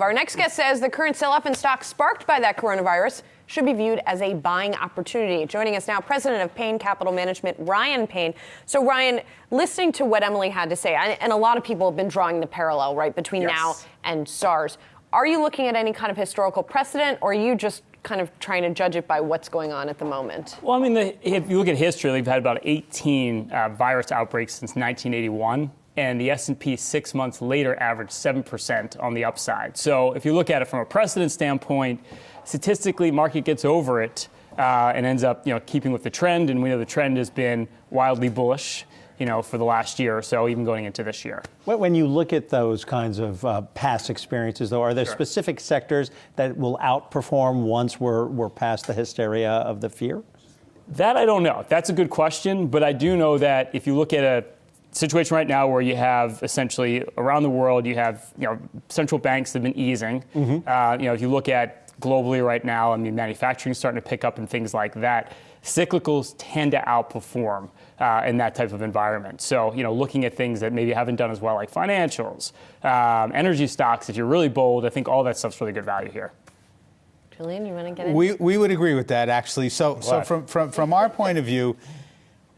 Our next guest says the current sell-off in stocks sparked by that coronavirus should be viewed as a buying opportunity. Joining us now, President of Payne Capital Management, Ryan Payne. So, Ryan, listening to what Emily had to say, and a lot of people have been drawing the parallel, right, between yes. now and SARS. Are you looking at any kind of historical precedent, or are you just kind of trying to judge it by what's going on at the moment? Well, I mean, the, if you look at history, we've had about 18 uh, virus outbreaks since 1981 and the S&P 6 months later averaged 7% on the upside. So if you look at it from a precedent standpoint, statistically market gets over it uh, and ends up you know keeping with the trend and we know the trend has been wildly bullish you know, for the last year or so, even going into this year. When you look at those kinds of uh, past experiences, though, are there sure. specific sectors that will outperform once we're, we're past the hysteria of the fear? That I don't know. That's a good question, but I do know that if you look at a situation right now where you have essentially around the world, you have you know central banks that have been easing. Mm-hmm. Uh, you know, if you look at globally right now, I mean, manufacturing is starting to pick up and things like that. Cyclicals tend to outperform uh, in that type of environment. So, you know, looking at things that maybe haven't done as well, like financials, um, energy stocks, if you're really bold, I think all that stuff's really good value here. Julian, you want to get in? We, we would agree with that, actually. So, so from, from, from our point of view,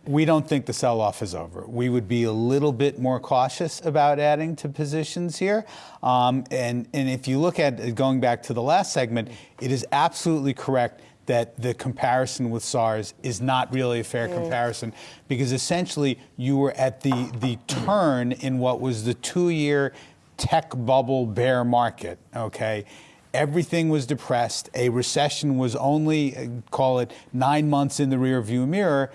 we don't think the sell off is over. We would be a little bit more cautious about adding to positions here. Um, and, and if you look at going back to the last segment, it is absolutely correct that the comparison with SARS is not really a fair mm. comparison because essentially you were at the, the turn in what was the two year tech bubble bear market, okay? Everything was depressed. A recession was only, uh, call it, nine months in the rearview mirror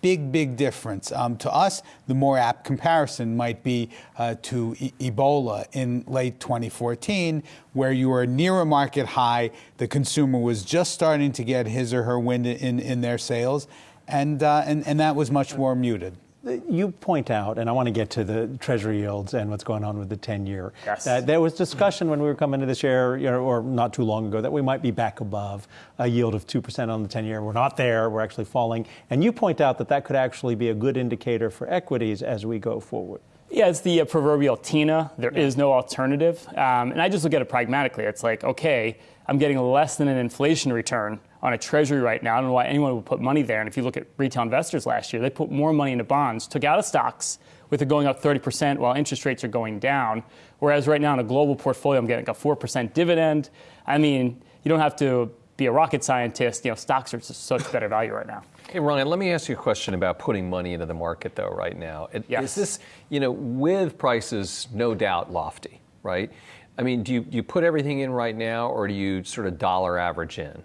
big, big difference. Um, to us, the more apt comparison might be uh, to e- Ebola in late 2014, where you were near a market high, the consumer was just starting to get his or her wind in, in their sails, and, uh, and, and that was much more muted. You point out, and I want to get to the Treasury yields and what's going on with the 10-year. Yes. Uh, there was discussion when we were coming to this year, you know, or not too long ago, that we might be back above a yield of 2% on the 10-year. We're not there. We're actually falling. And you point out that that could actually be a good indicator for equities as we go forward. Yeah, it's the uh, proverbial Tina. There yeah. is no alternative. Um, and I just look at it pragmatically. It's like, okay, I'm getting less than an inflation return on a treasury right now. I don't know why anyone would put money there. And if you look at retail investors last year, they put more money into bonds, took out of stocks with it going up 30% while interest rates are going down. Whereas right now in a global portfolio, I'm getting a 4% dividend. I mean, you don't have to be a rocket scientist. You know, stocks are such better value right now. Hey, Ryan, let me ask you a question about putting money into the market, though, right now. Yes. Is this, you know, with prices no doubt lofty, right? I mean, do you, do you put everything in right now, or do you sort of dollar average in?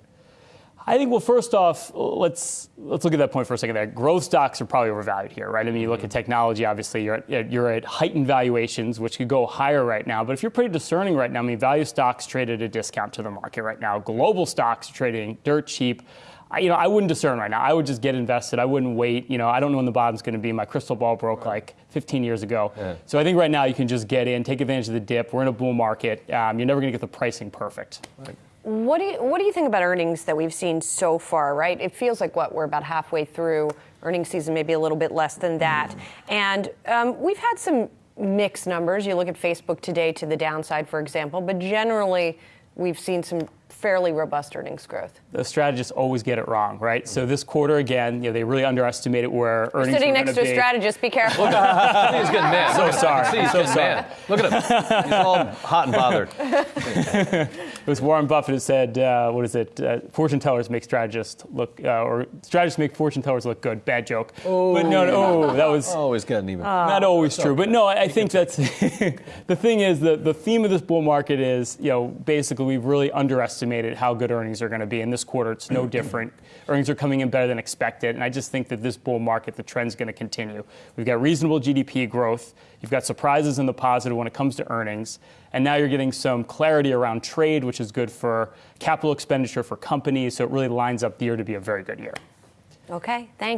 I think well, first off, let's let's look at that point for a second. There, growth stocks are probably overvalued here, right? I mean, you look at mm-hmm. technology. Obviously, you're at, you're at heightened valuations, which could go higher right now. But if you're pretty discerning right now, I mean, value stocks trade at a discount to the market right now. Global stocks are trading dirt cheap. I, you know, I wouldn't discern right now. I would just get invested. I wouldn't wait. You know, I don't know when the bottom's going to be. My crystal ball broke right. like 15 years ago. Yeah. So I think right now you can just get in, take advantage of the dip. We're in a bull market. Um, you're never going to get the pricing perfect. Right. What do you what do you think about earnings that we've seen so far? Right, it feels like what we're about halfway through earnings season, maybe a little bit less than that, mm. and um, we've had some mixed numbers. You look at Facebook today to the downside, for example, but generally we've seen some fairly robust earnings growth. The strategists always get it wrong, right? So this quarter again, you know, they really underestimated where You're earnings. Sitting next to a strategist, be careful. Look at he's getting mad. So sorry. See, he's so getting sorry. mad. Look at him. He's all hot and bothered. it was Warren Buffett who said, uh, "What is it? Uh, fortune tellers make strategists look, uh, or strategists make fortune tellers look good." Bad joke. Oh, but no, no, oh, that was always getting even. Not always true, but no, I think that's the thing. Is the the theme of this bull market is you know basically we've really underestimated how good earnings are going to be. In this quarter, it's no different. earnings are coming in better than expected, and I just think that this bull market, the trend's going to continue. We've got reasonable GDP growth. You've got surprises in the positive when it comes to earnings, and now you're getting some clarity around trade, which is good for capital expenditure for companies. So it really lines up the year to be a very good year. Okay, thanks.